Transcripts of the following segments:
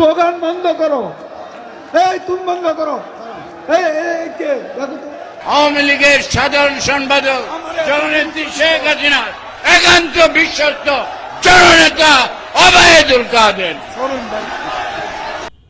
Slogan বন্ধ করো। এই তুমি বন্ধ করো। আওয়ামী লীগের সাধারণ সম্পাদক জননেত্রী শেখ হাসিনা একান্ত বিশ্বস্ত জননেতা অবায়দুল কাদের।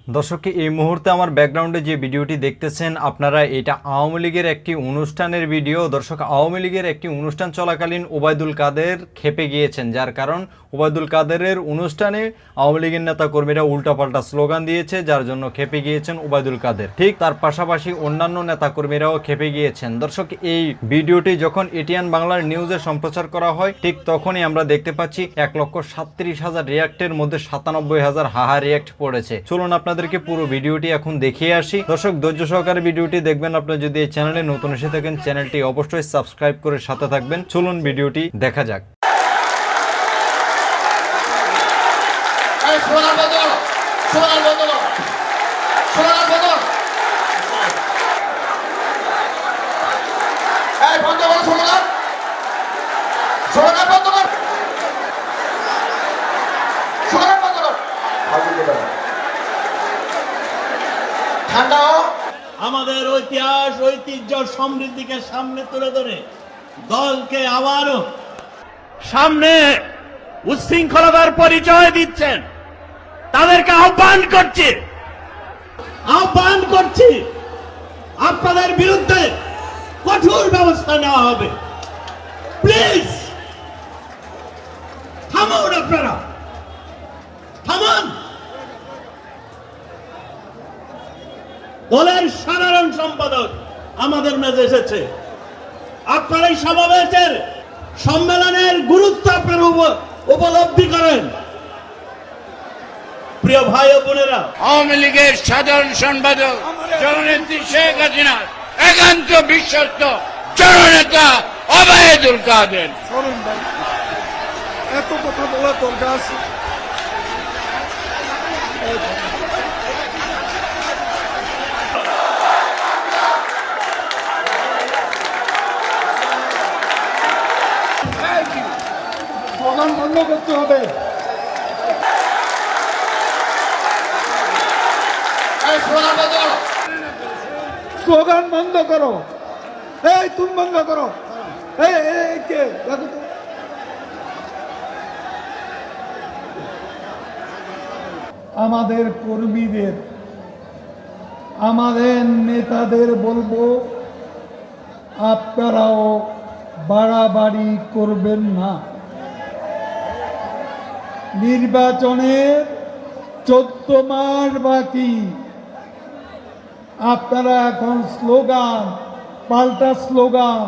দর্শককে এই মুহূর্তে আমার ব্যাকগ্রাউন্ডে যে ভিডিওটি দেখতেছেন, আপনারা এটা আওয়ামী লীগের একটি অনুষ্ঠানের ভিডিও দর্শক, আওয়ামী লীগের একটি অনুষ্ঠান চলাকালীন ওবায়দুল কাদের খেপে গিয়েছেন, যার কারণ ওবায়দুল কাদেরের অনুষ্ঠানে আওয়ামী লীগের নেতা কর্মীরা উল্টাপাল্টা স্লোগান দিয়েছে, যার জন্য খেপে গিয়েছেন ওবায়দুল কাদের। ঠিক তার পাশাপাশি অন্যান্য নেতা কর্মীরাও খেপে গিয়েছেন। দর্শক, এই ভিডিওটি যখন এটিএন বাংলার নিউজে সম্প্রচার করা হয়, ঠিক তখনই আমরা দেখতে পাচ্ছি এক লক্ষ সাতত্রিশ হাজার রিয়াক্টের মধ্যে সাতানব্বই হাজার হাহা রিয়াক্ট পড়েছে। চলুন আপনাদেরকে পুরো ভিডিওটি এখন দেখিয়ে আসি। দর্শক, ধৈর্য সহকারে ভিডিওটি দেখবেন। আপনারা যদি এই চ্যানেলে নতুন এসে থাকেন, চ্যানেলটি অবশ্যই সাবস্ক্রাইব করে সাথে থাকবেন। চলুন ভিডিওটি দেখা যাক। এই, সোনার বদল সোনার বদল সোনার বদল এই বন্ধ কর সোনার সোনার বন্ধ কর সোনার বন্ধ কর ঠান্ডা আমাদের ঐতিহাস ঐতিহ্য সমৃদ্ধিকে সামনে তুলে ধরে দলকে আবারও সামনে উচ্ছৃঙ্খলতার পরিচয় দিচ্ছেন। তাদেরকে আহ্বান করছি। আহ্বান করছি আপনাদের বিরুদ্ধে কঠোর ব্যবস্থা নেওয়া হবে। প্লিজ থামুন আপনারা। থামান। দলের সাধারণ সম্পাদক আমাদের মেজে এসেছে। আপনার এই সমাবেশের সম্মেলনের গুরুত্ব আপনারা উপলব্ধি করেন। প্রিয় ভাই ও বোনেরা আওয়ামী লীগের সাধারণ সম্পাদক জননেত্রী শেখ হাসিনা একান্ত বিশ্বস্ত জননেতা অবায়দুল কাদের। এত কথা বলা দরকার আছে। স্লোগান বন্ধ করতে হবে। স্লোগান বন্ধ করো। এই তুমি বন্ধ করো। এই এই কে? দেখো তো। আমাদের কর্মীদের আমাদের নেতাদের বলব আপনারাও বাড়াবাড়ি করবেন না। নির্বাচনের চোদ্দ মাস বাকি। আপনারা এখন স্লোগান পাল্টা স্লোগান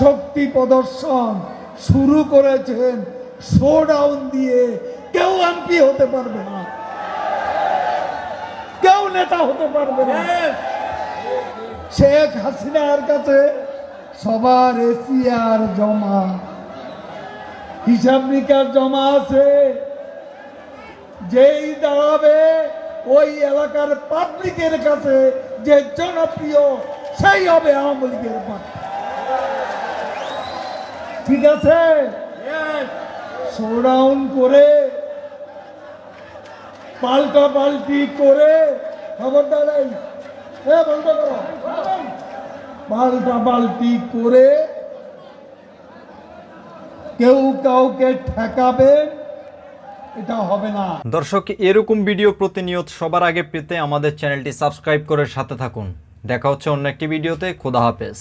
শক্তি প্রদর্শন শুরু করেছেন। শোডাউন দিয়ে কেউ এমপি হতে পারবে না। কেউ নেতা হতে পারবে না। শেখ হাসিনার কাছে সবার এসিয়ার জমা। হিসাব নিকার জমা আছে। যেই দাঁড়াবে ওই এলাকার পাবলিকের কাছে যে জনপ্রিয় সেই হবে আওয়ামী লীগের। ঠিক আছে? শোডাউন করে পাল্টা পাল্টি করে খবরদার এ, করো। পাল্টা পাল্টি করে কেউ কাউকে ঠেকাবেন এটা দর্শক, এরকম ভিডিও প্রতিনিয়ত সবার আগে পেতে আমাদের চ্যানেলটি সাবস্ক্রাইব করে সাথে থাকুন। দেখা হচ্ছে অন্য একটি ভিডিওতে। খোদা হাফেজ।